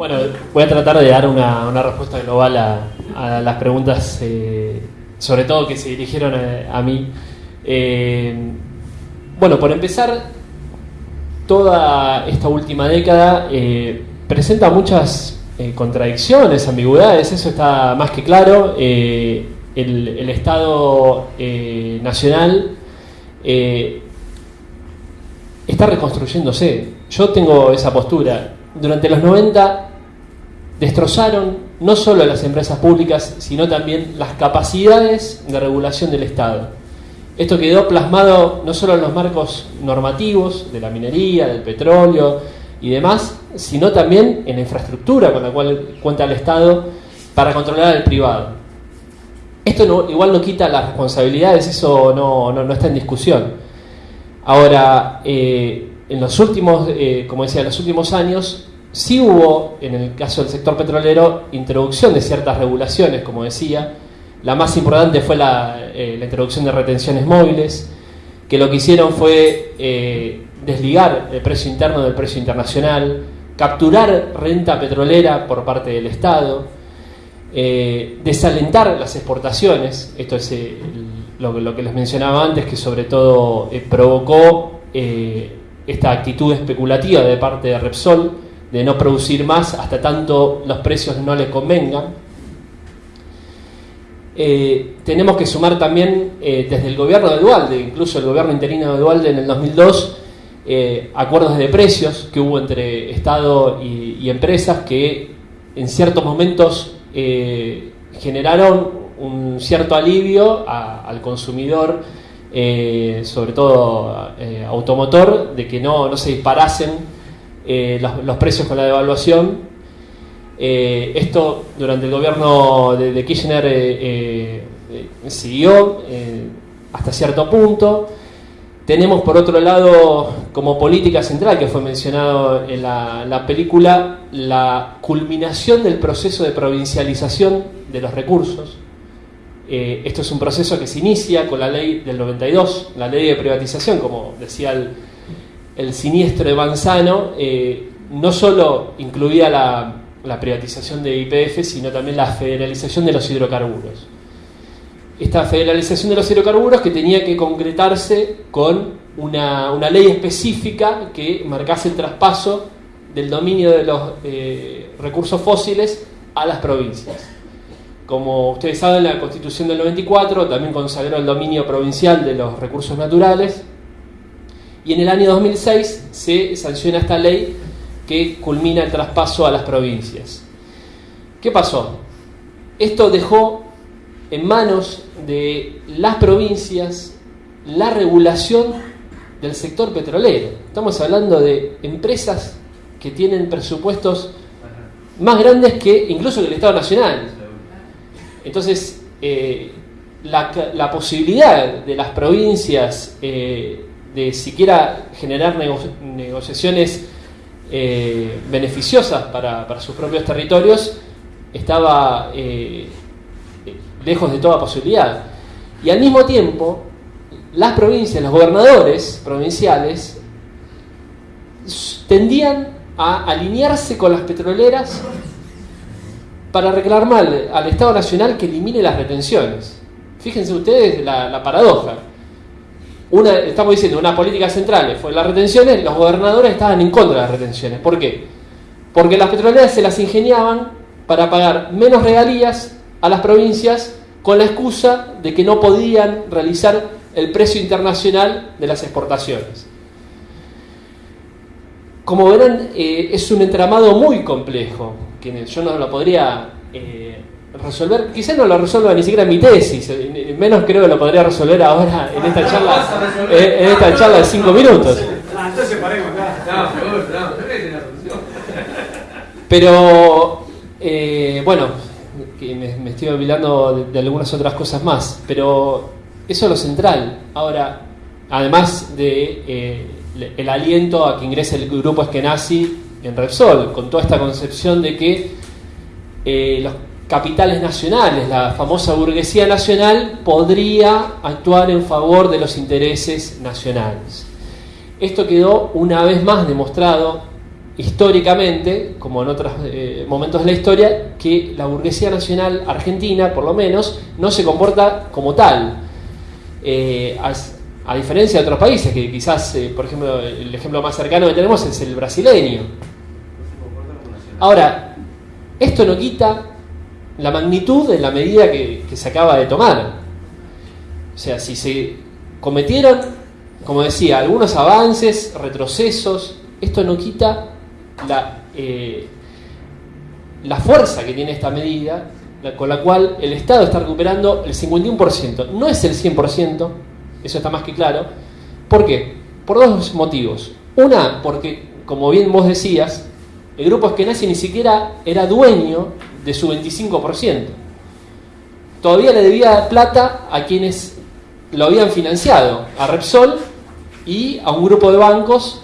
Bueno, voy a tratar de dar una, respuesta global a, las preguntas, eh, sobre todo que se dirigieron a, mí. Eh, bueno, por empezar, toda esta última década eh, presenta muchas contradicciones, ambigüedades, eso está más que claro. El, el, Estado nacional está reconstruyéndose. Yo tengo esa postura. Durante los 90 destrozaron no solo las empresas públicas, sino también las capacidades de regulación del Estado. Esto quedó plasmado no solo en los marcos normativos de la minería, del petróleo y demás, sino también en la infraestructura con la cual cuenta el Estado para controlar al privado. Esto igual no quita las responsabilidades, eso no, está en discusión. Ahora, eh, en los últimos, eh, como decía, en los últimos años, Sí hubo, en el caso del sector petrolero, introducción de ciertas regulaciones, como decía. La más importante fue la, eh, introducción de retenciones móviles, que lo que hicieron fue eh, desligar el precio interno del precio internacional, capturar renta petrolera por parte del Estado, eh, desalentar las exportaciones, esto es lo, lo, que les mencionaba antes, que sobre todo provocó esta actitud especulativa de parte de Repsol, de no producir más hasta tanto los precios no le convengan. Eh, tenemos que sumar también eh, desde el gobierno de Dualde, incluso el gobierno interino de Dualde en el 2002, eh, acuerdos de precios que hubo entre Estado y, empresas que en ciertos momentos generaron un cierto alivio al consumidor, sobre todo automotor, de que no, no se disparasen eh, los, precios con la devaluación. Eh, esto durante el gobierno de, Kirchner eh, siguió hasta cierto punto. Tenemos por otro lado como política central, que fue mencionado en la, película, la culminación del proceso de provincialización de los recursos. esto es un proceso que se inicia con la ley del 92, la ley de privatización, como decía el, el siniestro de Manzano eh, no solo incluía la, privatización de IPF, sino también la federalización de los hidrocarburos. Esta federalización de los hidrocarburos que tenía que concretarse con una, ley específica que marcase el traspaso del dominio de los eh, recursos fósiles a las provincias. Como ustedes saben, la Constitución del 94 también consagró el dominio provincial de los recursos naturales y en el año 2006 se sanciona esta ley que culmina el traspaso a las provincias. ¿Qué pasó? Esto dejó en manos de las provincias la regulación del sector petrolero. Estamos hablando de empresas que tienen presupuestos más grandes que incluso que el Estado Nacional. Entonces, eh, la, posibilidad de las provincias eh, de siquiera generar negociaciones eh, beneficiosas para, sus propios territorios, estaba eh, lejos de toda posibilidad. Y al mismo tiempo, las provincias, los gobernadores provinciales, tendían a alinearse con las petroleras para reclamar al Estado Nacional que elimine las retenciones. Fíjense ustedes la paradoja estamos diciendo, una política central fue las retenciones, los gobernadores estaban en contra de las retenciones. ¿Por qué? Porque las petroleras se las ingeniaban para pagar menos regalías a las provincias con la excusa de que no podían realizar el precio internacional de las exportaciones. Como verán, eh, es un entramado muy complejo, que yo no lo podría eh, resolver, quizás no lo resuelva ni siquiera en mi tesis, menos creo que lo podría resolver ahora en esta charla, eh, en esta charla de cinco minutos. Pero, eh, bueno, me, estoy olvidando de, algunas otras cosas más, pero eso es lo central. Ahora, además de eh, el aliento a que ingrese el grupo Eskenazi en Repsol, con toda esta concepción de que los capitales nacionales, la famosa burguesía nacional, podría actuar en favor de los intereses nacionales. Esto quedó una vez más demostrado históricamente, como en otros eh, momentos de la historia, que la burguesía nacional argentina, por lo menos, no se comporta como tal. Eh, a, diferencia de otros países, que quizás, eh, por ejemplo, el ejemplo más cercano que tenemos es el brasileño. Ahora, esto no quita la magnitud de la medida que, se acaba de tomar. O sea, si se cometieron, como decía, algunos avances, retrocesos, esto no quita la, eh, la fuerza que tiene esta medida, con la cual el Estado está recuperando el 51%. No es el 100%, eso está más que claro. ¿Por qué? Por dos motivos. Una, porque, como bien vos decías, el grupo Eskenazi ni siquiera era dueño de su 25%. Todavía le debía plata a quienes lo habían financiado, a Repsol y a un grupo de bancos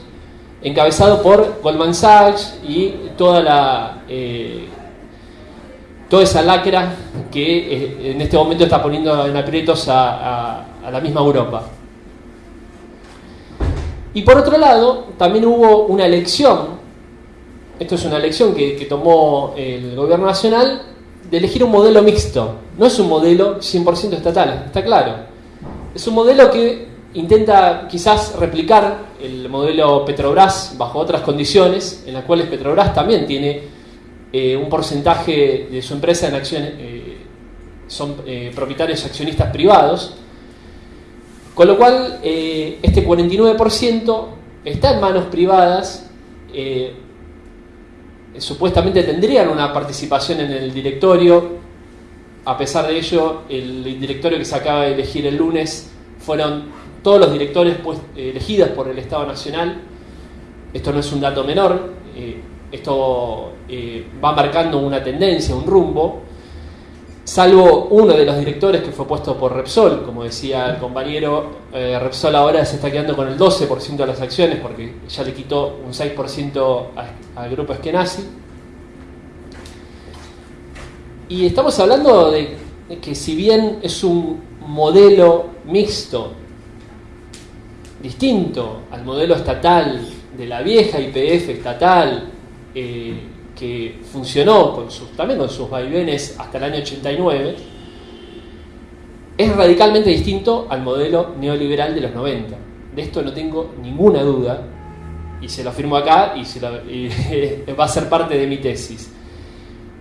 encabezado por Goldman Sachs y toda la eh, toda esa lacra que eh, en este momento está poniendo en aprietos a, la misma Europa. Y por otro lado, también hubo una elección, esto es una elección que, tomó el gobierno nacional, de elegir un modelo mixto. No es un modelo 100% estatal, está claro. Es un modelo que intenta quizás replicar el modelo Petrobras bajo otras condiciones, en las cuales Petrobras también tiene eh, un porcentaje de su empresa en acciones, eh, son eh, propietarios accionistas privados, con lo cual este 49% está en manos privadas, supuestamente tendrían una participación en el directorio, a pesar de ello, el directorio que se acaba de elegir el lunes fueron todos los directores pues, elegidos por el Estado Nacional. Esto no es un dato menor, eh, esto eh, va marcando una tendencia, un rumbo, salvo uno de los directores que fue puesto por Repsol, como decía el compañero, eh, Repsol ahora se está quedando con el 12% de las acciones porque ya le quitó un 6% al grupo Eskenazi. Y estamos hablando de que si bien es un modelo mixto distinto al modelo estatal de la vieja IPF estatal eh, que funcionó también con sus vaivenes hasta el año 89, es radicalmente distinto al modelo neoliberal de los 90. De esto no tengo ninguna duda y se lo afirmo acá y, y va a ser parte de mi tesis.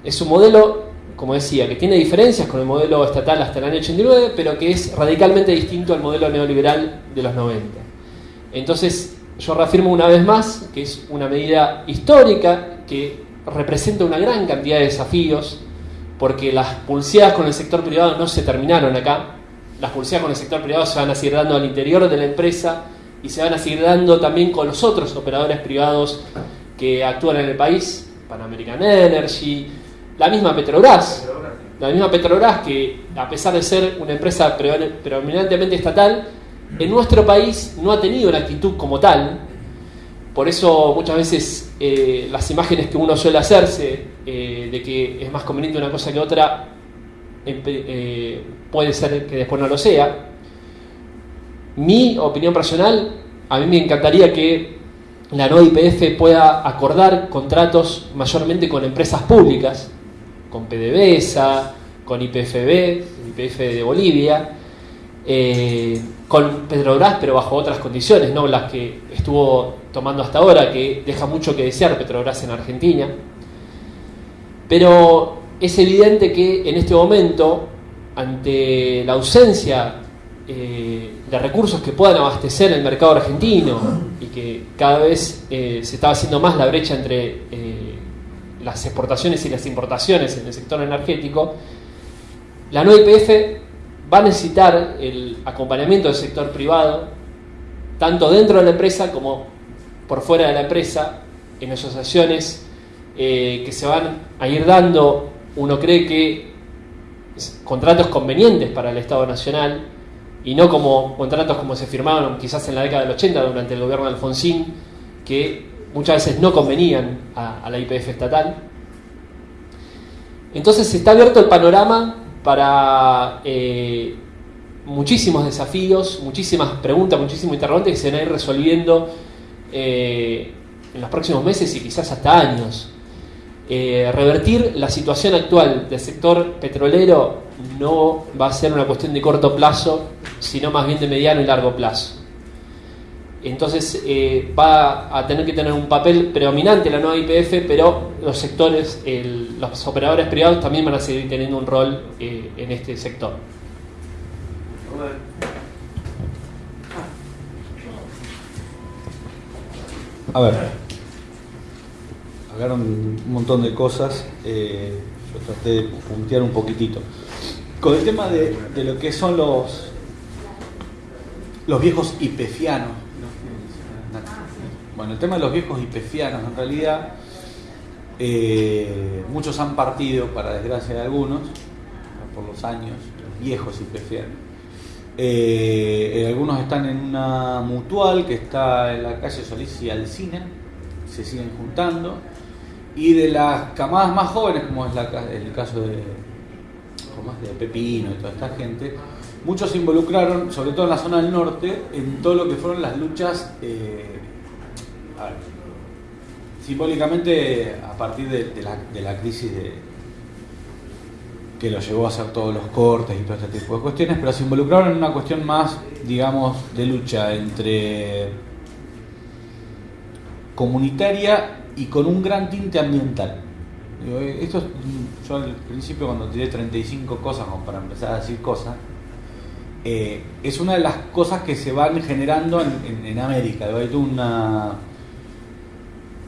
Es un modelo, como decía, que tiene diferencias con el modelo estatal hasta el año 89, pero que es radicalmente distinto al modelo neoliberal de los 90. Entonces, yo reafirmo una vez más que es una medida histórica que representa una gran cantidad de desafíos, porque las pulseadas con el sector privado no se terminaron acá. Las pulseadas con el sector privado se van a seguir dando al interior de la empresa y se van a seguir dando también con los otros operadores privados que actúan en el país, Pan American Energy, la misma Petrobras, la misma Petrobras que a pesar de ser una empresa predominantemente estatal, en nuestro país no ha tenido una actitud como tal. Por eso muchas veces eh, las imágenes que uno suele hacerse eh, de que es más conveniente una cosa que otra, eh, puede ser que después no lo sea. Mi opinión personal, a mí me encantaría que la nueva IPF pueda acordar contratos mayormente con empresas públicas, con PDVSA, con IPFB, IPF de Bolivia, con Petrobras, pero bajo otras condiciones, no las que estuvo tomando hasta ahora, que deja mucho que desear Petrobras en Argentina. Pero es evidente que en este momento, ante la ausencia eh, de recursos que puedan abastecer el mercado argentino y que cada vez eh, se está haciendo más la brecha entre las exportaciones y las importaciones en el sector energético, la nueva IPF va a necesitar el acompañamiento del sector privado, tanto dentro de la empresa como por fuera de la empresa, en asociaciones eh, que se van a ir dando, uno cree que contratos convenientes para el Estado Nacional y no como contratos como se firmaron quizás en la década del 80 durante el gobierno de Alfonsín, que muchas veces no convenían a, la IPF estatal. Entonces está abierto el panorama para eh, muchísimos desafíos, muchísimas preguntas, muchísimos interrogantes que se van a ir resolviendo eh, en los próximos meses y quizás hasta años. Eh, revertir la situación actual del sector petrolero no va a ser una cuestión de corto plazo, sino más bien de mediano y largo plazo. Entonces eh, va a tener que tener un papel predominante la nueva IPF, pero los sectores, los operadores privados también van a seguir teniendo un rol eh, en este sector. A ver, hablaron un montón de cosas, eh, yo traté de puntear un poquitito. Con el tema de, lo que son los, los viejos IPFianos, bueno, el tema de los viejos hipefianos, en realidad, eh, muchos han partido, para desgracia de algunos, por los años, los viejos hipefianos. Eh, algunos están en una mutual que está en la calle Solís y Alcina, se siguen juntando. Y de las camadas más jóvenes, como es el caso de, Pepino y toda esta gente, muchos se involucraron, sobre todo en la zona del norte, en todo lo que fueron las luchas eh, simbólicamente a partir de, la, crisis de, que lo llevó a hacer todos los cortes y todo este tipo de cuestiones, pero se involucraron en una cuestión más, digamos, de lucha entre comunitaria y con un gran tinte ambiental. Esto yo al principio cuando tiré 35 cosas como para empezar a decir cosas, eh, es una de las cosas que se van generando en, América. Hay una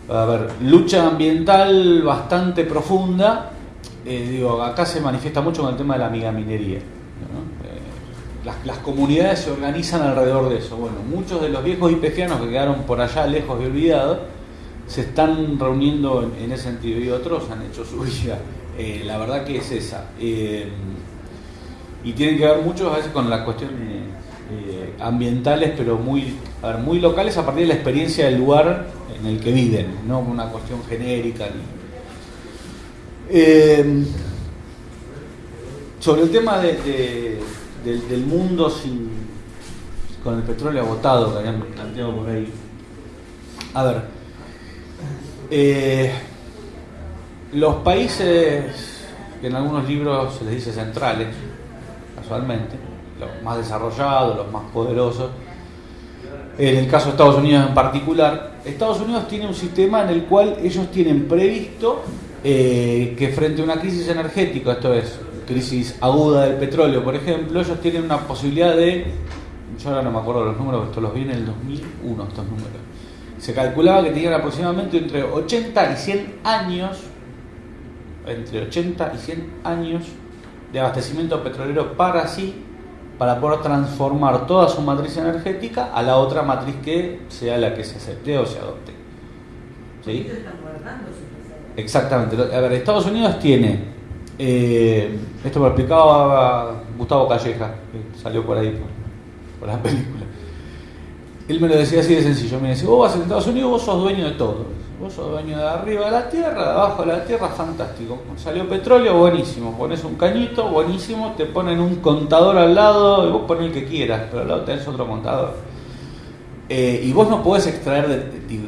a ver, lucha ambiental bastante profunda. Eh, digo, acá se manifiesta mucho con el tema de la minería. Eh, las, comunidades se organizan alrededor de eso. Bueno, muchos de los viejos ipefianos que quedaron por allá lejos y olvidados se están reuniendo en, ese sentido y otros han hecho su vida. Eh, la verdad que es esa. y tienen que ver mucho a veces con las cuestiones ambientales, pero muy, muy locales a partir de la experiencia del lugar en el que viven, no una cuestión genérica. Eh, sobre el tema de, del mundo sin, con el petróleo agotado que habían planteado por ahí. A ver, eh, los países que en algunos libros se les dice centrales, casualmente, los más desarrollados, los más poderosos, en el caso de Estados Unidos en particular, Estados Unidos tiene un sistema en el cual ellos tienen previsto eh, que frente a una crisis energética, esto es, crisis aguda del petróleo, por ejemplo, ellos tienen una posibilidad de, yo ahora no me acuerdo los números, esto los vi en el 2001, estos números, se calculaba que tenían aproximadamente entre 80 y 100 años, entre 80 y 100 años de abastecimiento petrolero para sí para poder transformar toda su matriz energética a la otra matriz que sea la que se acepte o se adopte. ¿Sí? Exactamente. A ver, Estados Unidos tiene, eh, esto lo explicaba Gustavo Calleja, que salió por ahí por, la película. Él me lo decía así de sencillo, me decía, vos vas a Estados Unidos, vos sos dueño de todo Vos sos dueño de arriba de la tierra, de abajo de la tierra, fantástico. Salió petróleo, buenísimo. Pones un cañito, buenísimo. Te ponen un contador al lado y vos pones el que quieras, pero al lado tenés otro contador. Eh, y vos no podés extraer de,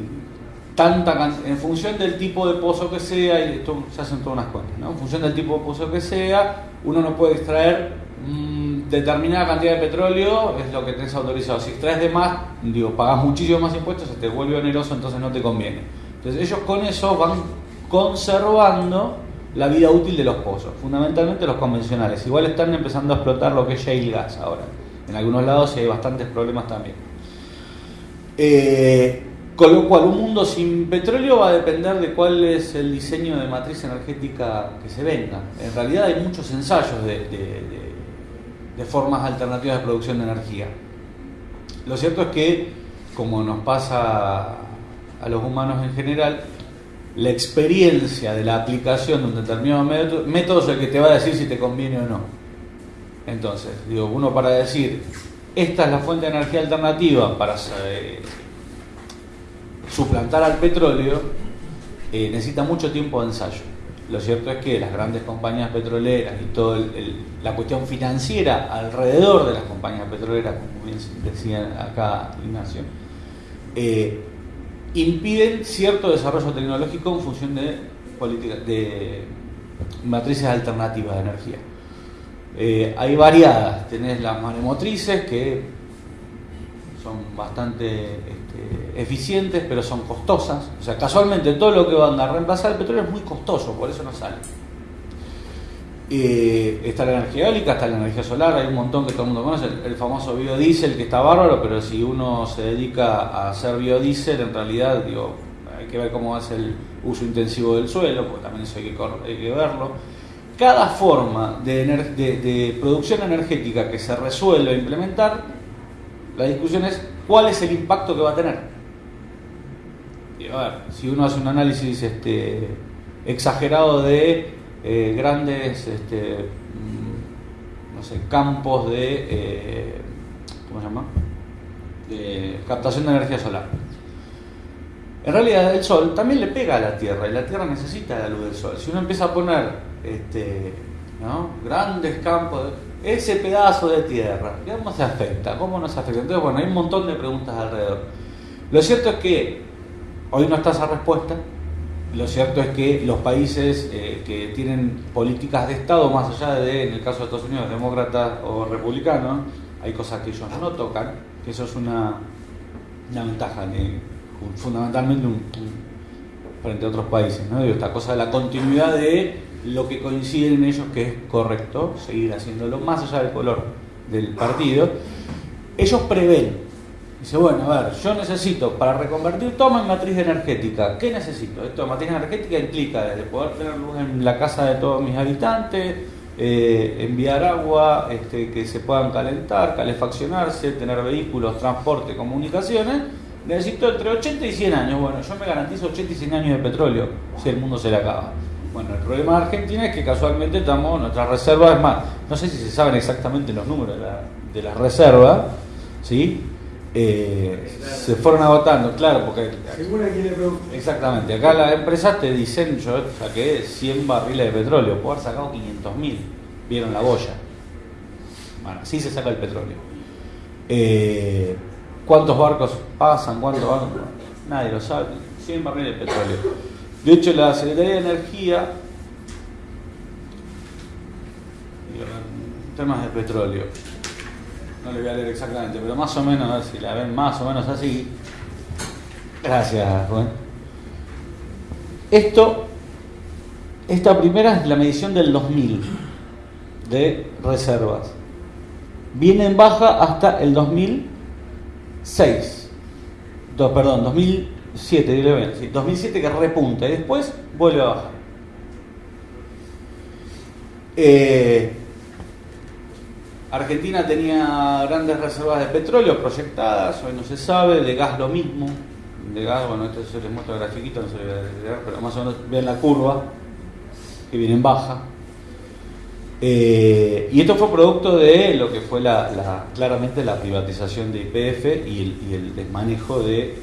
tanta en función del tipo de pozo que sea, y esto se hacen todas unas cuentas, ¿no? En función del tipo de pozo que sea, uno no puede extraer mm, determinada cantidad de petróleo, es lo que tenés autorizado. Si extraes de más, digo, pagás muchísimo más impuestos, se te vuelve oneroso, entonces no te conviene. Entonces ellos con eso van conservando la vida útil de los pozos, fundamentalmente los convencionales. Igual están empezando a explotar lo que es shale gas ahora. En algunos lados hay bastantes problemas también. Eh, con lo cual, un mundo sin petróleo va a depender de cuál es el diseño de matriz energética que se venga. En realidad hay muchos ensayos de, formas alternativas de producción de energía. Lo cierto es que, como nos pasa a los humanos en general, la experiencia de la aplicación de un determinado método, es el que te va a decir si te conviene o no. Entonces, digo, uno para decir, esta es la fuente de energía alternativa para eh, suplantar al petróleo, eh, necesita mucho tiempo de ensayo. Lo cierto es que las grandes compañías petroleras y toda la cuestión financiera alrededor de las compañías petroleras, como bien decía acá Ignacio, eh, impiden cierto desarrollo tecnológico en función de, de matrices alternativas de energía. Eh, hay variadas, tenés las maremotrices que son bastante eficientes, pero son costosas. O sea, casualmente todo lo que van a reemplazar el petróleo es muy costoso, por eso no sale. Eh, está la energía eólica, está la energía solar, hay un montón que todo el mundo conoce, el, famoso biodiesel que está bárbaro, pero si uno se dedica a hacer biodiesel, en realidad digo, hay que ver cómo es el uso intensivo del suelo, porque también eso hay que, hay que verlo. Cada forma de, de, producción energética que se resuelve implementar, la discusión es cuál es el impacto que va a tener. A ver, si uno hace un análisis este, exagerado de eh, grandes este, mm, no sé, campos de, eh, ¿cómo se llama? de captación de energía solar. En realidad el sol también le pega a la Tierra y la Tierra necesita la luz del sol. Si uno empieza a poner este, grandes campos, ese pedazo de tierra, ¿cómo se afecta? ¿Cómo nos afecta? Entonces, bueno, hay un montón de preguntas alrededor. Lo cierto es que hoy no está esa respuesta, lo cierto es que los países eh, que tienen políticas de Estado, más allá de, en el caso de Estados Unidos, demócratas o republicanos, hay cosas que ellos no tocan, que eso es una, una ventaja, fundamentalmente frente a otros países. ¿no? esta cosa de la continuidad de lo que coinciden en ellos que es correcto, seguir haciéndolo más allá del color del partido. Ellos prevén Dice, bueno, a ver, yo necesito para reconvertir toma en matriz energética. ¿Qué necesito? Esto de matriz energética implica desde poder tener luz en la casa de todos mis habitantes, eh, enviar agua, este, que se puedan calentar, calefaccionarse, tener vehículos, transporte, comunicaciones. Necesito entre 80 y 100 años. Bueno, yo me garantizo 80 y 100 años de petróleo si el mundo se le acaba. Bueno, el problema de Argentina es que casualmente estamos, nuestras reservas, es más, no sé si se saben exactamente los números de la, de la reserva, ¿sí? Eh, se fueron agotando, claro, porque... Exactamente, acá las empresas te dicen, yo saqué 100 barriles de petróleo, puedo haber sacado 500 mil, vieron la boya. Bueno, así se saca el petróleo. Eh, ¿Cuántos barcos pasan? ¿Cuántos barcos? Nadie lo sabe. 100 barriles de petróleo. De hecho, la Secretaría de Energía, temas de petróleo, no le voy a leer exactamente, pero más o menos, si la ven más o menos así. Gracias, Juan. Esto, esta primera es la medición del 2000 de reservas. Viene en baja hasta el 2006. perdón, 2007, dile bien, sí, 2007 que repunta y después vuelve a bajar. Eh, Argentina tenía grandes reservas de petróleo proyectadas, hoy no se sabe, de gas lo mismo. De gas, bueno, esto se les muestro grafiquito, no se les pero más o menos ven la curva, que viene en baja. Eh, y esto fue producto de lo que fue la, claramente la privatización de IPF y el, desmanejo de, eh,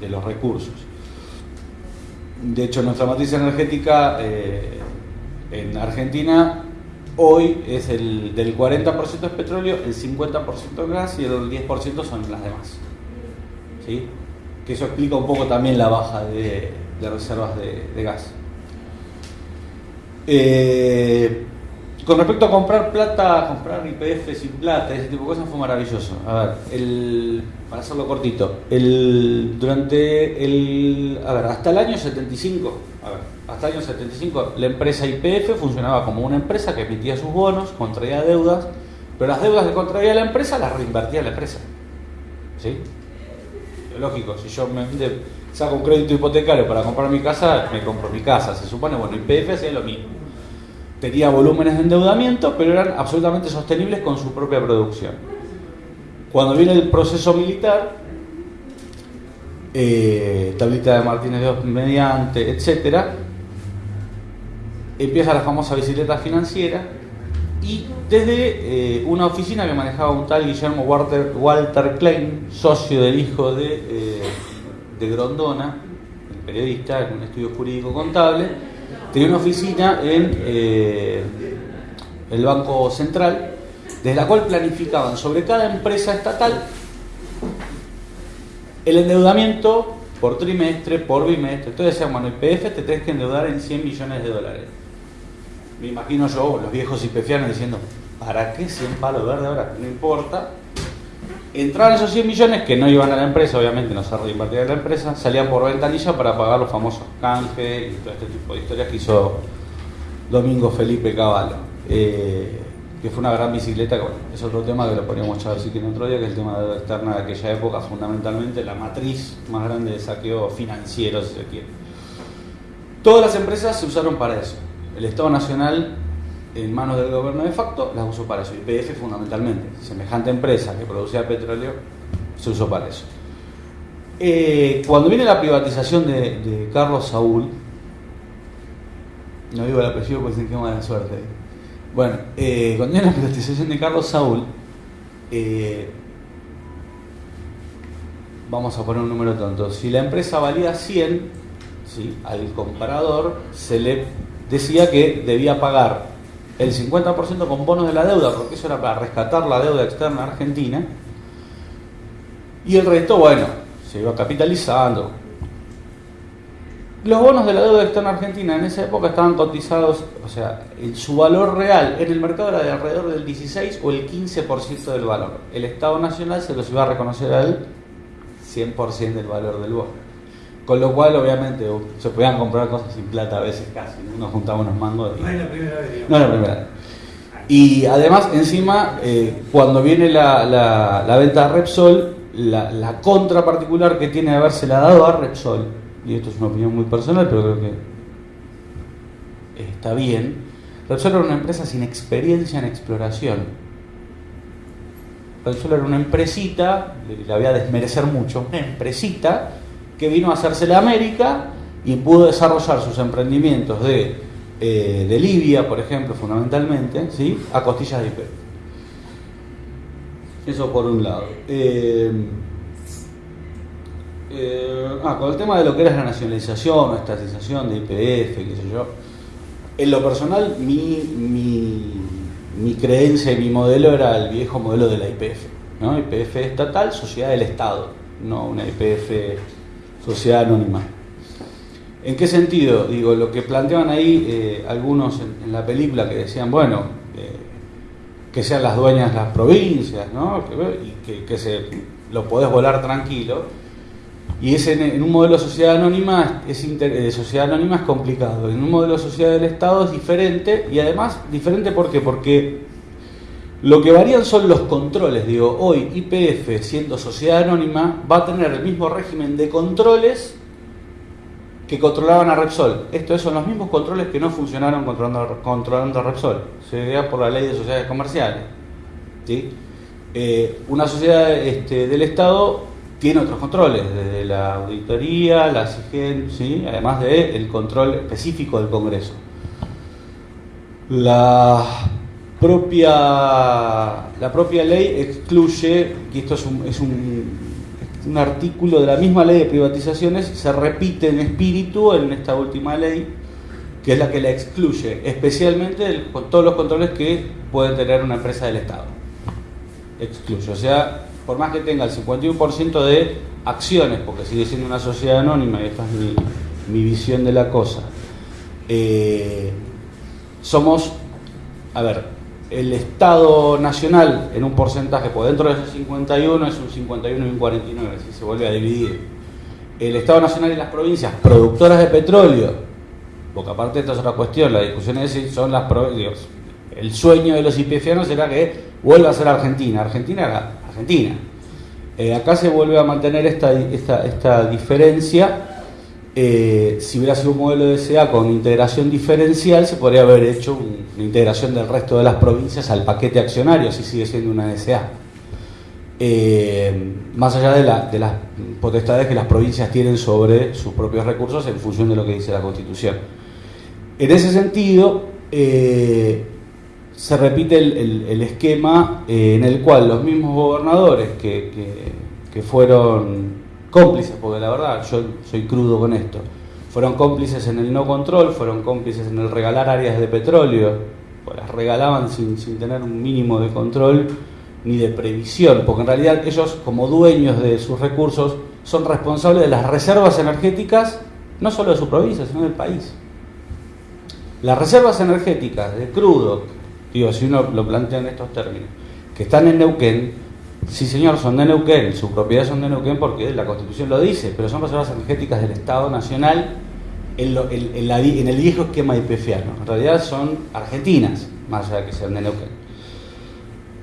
de, los recursos. De hecho, nuestra matriz energética eh, en Argentina Hoy es el del 40% es petróleo, el 50% es gas y el 10% son las demás. ¿Sí? Que eso explica un poco también la baja de, reservas de, gas. Eh, con respecto a comprar plata, comprar IPF sin plata, ese tipo de cosas fue maravilloso. A ver, el, para hacerlo cortito, el, durante el, a ver, hasta el año 75, a ver, hasta el año 75 la empresa IPF funcionaba como una empresa que emitía sus bonos, contraía deudas, pero las deudas que contraía la empresa las reinvertía la empresa. ¿Sí? Lógico, si yo me saco un crédito hipotecario para comprar mi casa, me compro mi casa. Se supone, bueno, IPF hacía lo mismo. Tenía volúmenes de endeudamiento, pero eran absolutamente sostenibles con su propia producción. Cuando viene el proceso militar, eh, tablita de Martínez de mediante, etcétera, empieza la famosa bicicleta financiera y desde eh, una oficina que manejaba un tal Guillermo Walter, Walter Klein, socio del hijo de, eh, de Grondona, el periodista en un estudio jurídico contable, tenía una oficina en eh, el Banco Central, desde la cual planificaban sobre cada empresa estatal el endeudamiento por trimestre, por bimestre. Entonces decían, bueno, IPF te tenés que endeudar en 100 millones de dólares. Me imagino yo, los viejos IPFianos diciendo, ¿para qué 100 palos verdes ahora? No importa. Entraban esos 100 millones que no iban a la empresa, obviamente no se reinvertían en la empresa, salían por ventanilla para pagar los famosos canjes y todo este tipo de historias que hizo Domingo Felipe Cavallo. Eh, que fue una gran bicicleta, que bueno, es otro tema que lo podríamos echar así que en otro día, que es el tema de la externa de aquella época, fundamentalmente la matriz más grande de saqueo financiero, si se quiere. Todas las empresas se usaron para eso. El Estado Nacional, en manos del gobierno de facto, las usó para eso. Y PF fundamentalmente, semejante empresa que producía petróleo, se usó para eso. Eh, cuando viene la privatización de, Carlos Saúl, no digo el apellido porque dicen que mala suerte. Bueno, eh, cuando viene la privatización de Carlos Saúl, eh, vamos a poner un número tonto. Si la empresa valía 100, ¿sí? al comprador se le decía que debía pagar el 50% con bonos de la deuda, porque eso era para rescatar la deuda externa argentina, y el resto, bueno, se iba capitalizando, los bonos de la deuda externa argentina en esa época estaban cotizados, o sea, su valor real en el mercado era de alrededor del 16 o el 15% del valor. El Estado Nacional se los iba a reconocer al 100% del valor del bono. Con lo cual, obviamente, se podían comprar cosas sin plata a veces casi. Uno juntaba unos mangos. No es la primera vez. No es la primera vez. Y además, encima, eh, cuando viene la, la, la, venta de Repsol, la, la contra particular que tiene de habérsela dado a Repsol y esto es una opinión muy personal, pero creo que está bien, Repsol era una empresa sin experiencia en exploración. Repsol era una empresita, la voy a desmerecer mucho, una empresita que vino a hacerse la América y pudo desarrollar sus emprendimientos de, eh, de Libia, por ejemplo, fundamentalmente, ¿sí? a costillas de IP. Eso por un lado. Eh, eh, ah, con el tema de lo que era la nacionalización o estatización de IPF, qué sé yo. En lo personal, mi, mi, mi creencia y mi modelo era el viejo modelo de la IPF. ¿no? IPF estatal, sociedad del Estado, no una IPF sociedad anónima. ¿En qué sentido? Digo, lo que planteaban ahí eh, algunos en, en, la película que decían, bueno, eh, que sean las dueñas las provincias, ¿no? Y que, que se, lo podés volar tranquilo y es en, un modelo de sociedad anónima es de sociedad anónima es complicado. En un modelo de sociedad del Estado es diferente y además diferente ¿por qué? porque lo que varían son los controles. Digo, hoy IPF siendo sociedad anónima va a tener el mismo régimen de controles que controlaban a Repsol. Estos son los mismos controles que no funcionaron controlando, controlando a Repsol. Se vea por la ley de sociedades comerciales. ¿sí? Eh, una sociedad este, del Estado tiene otros controles, desde la auditoría, la SIGEN, ¿sí? además del el control específico del Congreso. La propia, la propia ley excluye, y esto es, un, es un, un, artículo de la misma ley de privatizaciones, se repite en espíritu en esta última ley, que es la que la excluye, especialmente con todos los controles que puede tener una empresa del Estado. Excluye, o sea, por más que tenga el 51% de acciones, porque sigue siendo una sociedad anónima, y esta es mi, visión de la cosa, eh, somos, a ver, el Estado Nacional en un porcentaje, por dentro de ese 51 es un 51 y un 49, si se vuelve a dividir. El Estado Nacional y las provincias productoras de petróleo, porque aparte esta es otra cuestión, la discusión es si son las provincias. El sueño de los IPFianos era que vuelva a ser Argentina. Argentina Argentina. Eh, acá se vuelve a mantener esta, esta, esta diferencia. Eh, si hubiera sido un modelo de SA con integración diferencial, se podría haber hecho una integración del resto de las provincias al paquete accionario, si sigue siendo una SA. Eh, más allá de, la, de, las potestades que las provincias tienen sobre sus propios recursos en función de lo que dice la Constitución. En ese sentido, eh, se repite el, esquema en el cual los mismos gobernadores que, fueron cómplices, porque la verdad yo soy crudo con esto, fueron cómplices en el no control, fueron cómplices en el regalar áreas de petróleo, pues las regalaban sin, sin tener un mínimo de control ni de previsión, porque en realidad ellos como dueños de sus recursos son responsables de las reservas energéticas, no solo de su provincia, sino del país. Las reservas energéticas de crudo, digo, si uno lo plantea en estos términos, que están en Neuquén, sí señor, son de Neuquén, su propiedad son de Neuquén porque la Constitución lo dice, pero son reservas energéticas del Estado Nacional en, el viejo esquema IPFiano. En realidad son argentinas, más allá de que sean de Neuquén.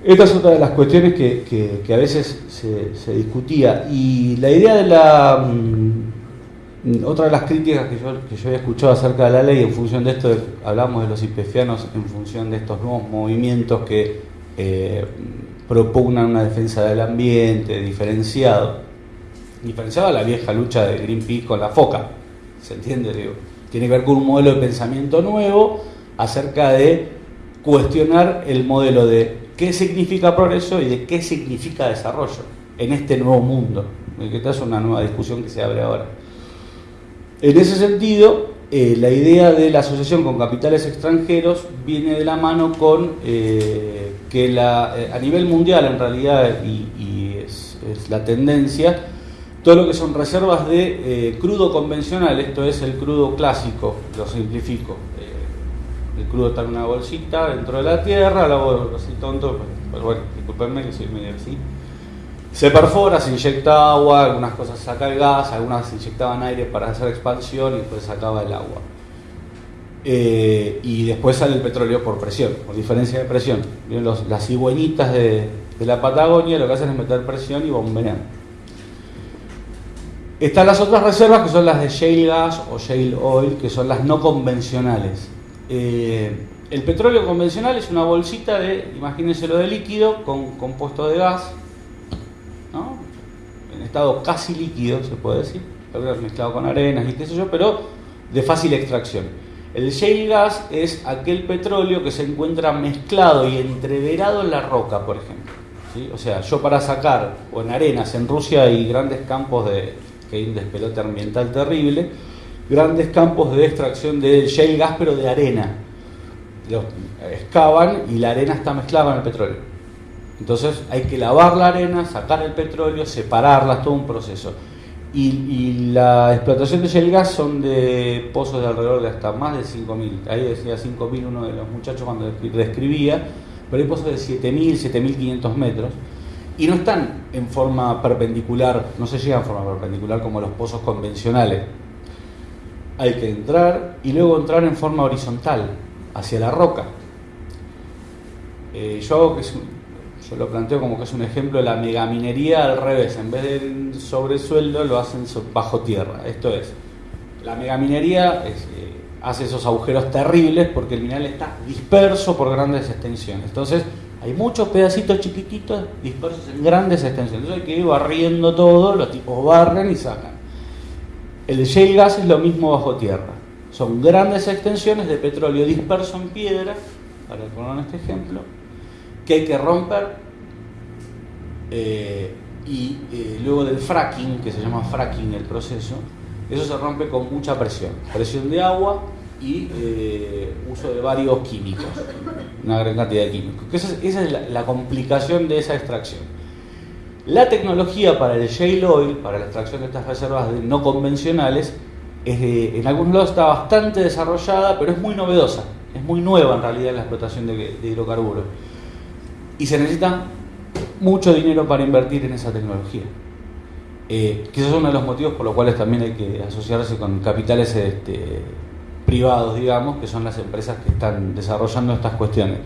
Esta es otra de las cuestiones que, a veces se, discutía. Y la idea de la... Mm, otra de las críticas que yo, que había escuchado acerca de la ley, en función de esto, hablamos de los IPFianos en función de estos nuevos movimientos que eh, propugnan una defensa del ambiente diferenciado, diferenciado a la vieja lucha de Greenpeace con la foca, ¿se entiende? Digo, tiene que ver con un modelo de pensamiento nuevo acerca de cuestionar el modelo de qué significa progreso y de qué significa desarrollo en este nuevo mundo, que esta es una nueva discusión que se abre ahora. En ese sentido, eh, la idea de la asociación con capitales extranjeros viene de la mano con eh, que la, eh, a nivel mundial en realidad, y, es, la tendencia, todo lo que son reservas de crudo convencional, esto es el crudo clásico, lo simplifico, el crudo está en una bolsita dentro de la tierra, lo hago así tonto, pero bueno, disculpenme que soy medio así. Se perfora, se inyecta agua, algunas cosas saca el gas, algunas se inyectaban aire para hacer expansión y después sacaba el agua. Eh, y después sale el petróleo por presión, por diferencia de presión. las cigüeñitas de, la Patagonia lo que hacen es meter presión y bombean. Están las otras reservas que son las de shale gas o shale oil, que son las no convencionales. Eh, el petróleo convencional es una bolsita de, imagínense lo de líquido, con compuesto de gas, en estado casi líquido, se puede decir, mezclado con arenas y qué sé pero de fácil extracción. El shale gas es aquel petróleo que se encuentra mezclado y entreverado en la roca, por ejemplo. O sea, yo para sacar, o en arenas, en Rusia hay grandes campos de, que hay un despelote ambiental terrible, grandes campos de extracción de shale gas, pero de arena. Los excavan y la arena está mezclada con el petróleo. Entonces hay que lavar la arena, sacar el petróleo, separarla, todo un proceso. Y, la explotación de shale gas son de pozos de alrededor de hasta más de 5.000. Ahí decía 5.000 uno de los muchachos cuando describía, pero hay pozos de 7.000, 7.500 metros. Y no están en forma perpendicular, no se llegan en forma perpendicular como los pozos convencionales, hay que entrar y luego entrar en forma horizontal, hacia la roca. Eh, yo, que yo lo planteo como que es un ejemplo de la megaminería al revés, en vez de sobre suelo lo hacen bajo tierra. Esto es, la megaminería eh, hace esos agujeros terribles porque el mineral está disperso por grandes extensiones. Entonces, hay muchos pedacitos chiquititos dispersos en grandes extensiones. Entonces hay que ir barriendo todo, los tipos barren y sacan. El shale gas es lo mismo bajo tierra. Son grandes extensiones de petróleo disperso en piedra, para poner este ejemplo, que hay que romper eh, y eh, luego del fracking, que se llama fracking el proceso, eso se rompe con mucha presión, presión de agua y eh, uso de varios químicos, una gran cantidad de químicos. Esa es, es la complicación de esa extracción. La tecnología para el shale oil, para la extracción de estas reservas no convencionales, en algunos lados está bastante desarrollada, pero es muy novedosa, es muy nueva en realidad la explotación de, hidrocarburos. Y se necesita mucho dinero para invertir en esa tecnología. Eh, quizás uno de los motivos por los cuales también hay que asociarse con capitales este, privados, digamos, que son las empresas que están desarrollando estas cuestiones.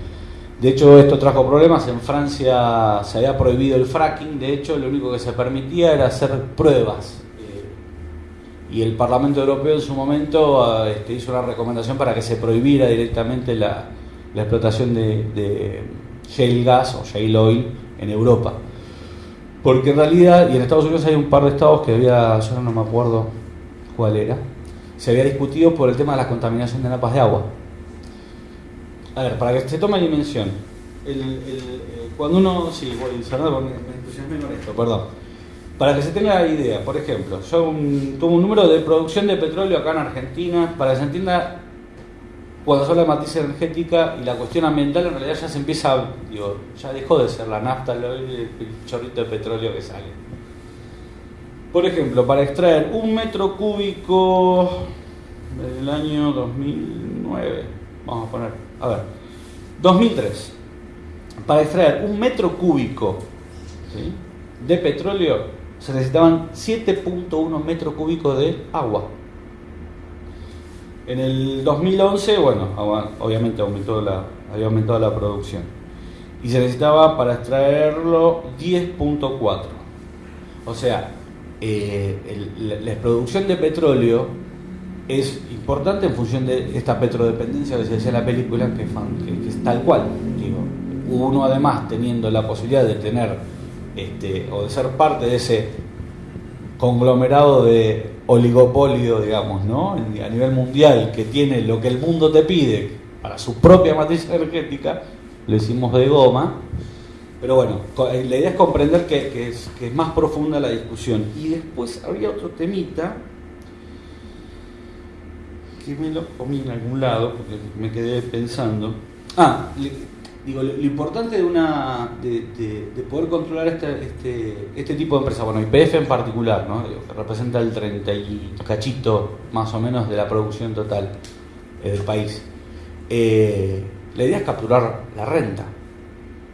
De hecho, esto trajo problemas. En Francia se había prohibido el fracking. De hecho, lo único que se permitía era hacer pruebas. Eh, y el Parlamento Europeo en su momento ah, este, hizo una recomendación para que se prohibiera directamente la, explotación de, shale gas o shale oil en Europa. Porque en realidad, y en Estados Unidos hay un par de estados que había, yo no me acuerdo cuál era, se había discutido por el tema de la contaminación de napas de agua. A ver, para que se tome dimensión, eh, cuando uno, sí, voy porque me entusiasmé con esto, perdón. Para que se tenga idea, por ejemplo, yo un, un número de producción de petróleo acá en Argentina, para que se entienda, cuando se habla de matriz energética y la cuestión ambiental, en realidad ya se empieza, digo, ya dejó de ser la nafta, el, el chorrito de petróleo que sale. Por ejemplo, para extraer un metro cúbico del año 2009, vamos a poner, a ver, 2003, para extraer un metro cúbico de petróleo se necesitaban 7.1 metros cúbicos de agua. En el 2011, bueno, obviamente aumentó la, había aumentado la producción. Y se necesitaba para extraerlo 10.4. O sea, eh, la, producción de petróleo es importante en función de esta petrodependencia que se decía en la película, que, es tal cual. Digo, uno además teniendo la posibilidad de tener este, o de ser parte de ese conglomerado de oligopolio, digamos, ¿no? a nivel mundial, que tiene lo que el mundo te pide para su propia matriz energética, lo hicimos de goma, pero bueno, eh, la idea es comprender que, es, que es más profunda la discusión. Y después había otro temita que me lo comí en algún lado, porque me quedé pensando. Ah, digo, lo, importante de una de, poder controlar este, este, este, tipo de empresas, bueno, IPF en particular, ¿no? que representa el 30 y cachito más o menos de la producción total eh, del país. Eh, la idea es capturar la renta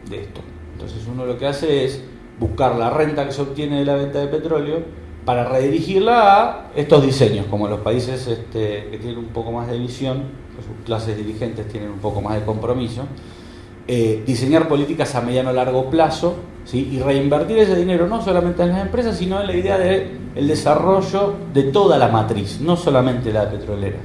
de esto. Entonces uno lo que hace es buscar la renta que se obtiene de la venta de petróleo para redirigirla a estos diseños, como los países este, que tienen un poco más de visión, sus clases dirigentes tienen un poco más de compromiso, eh, diseñar políticas a mediano o largo plazo y reinvertir ese dinero no solamente en las empresas, sino en la idea del el desarrollo de toda la matriz, no solamente la petrolera.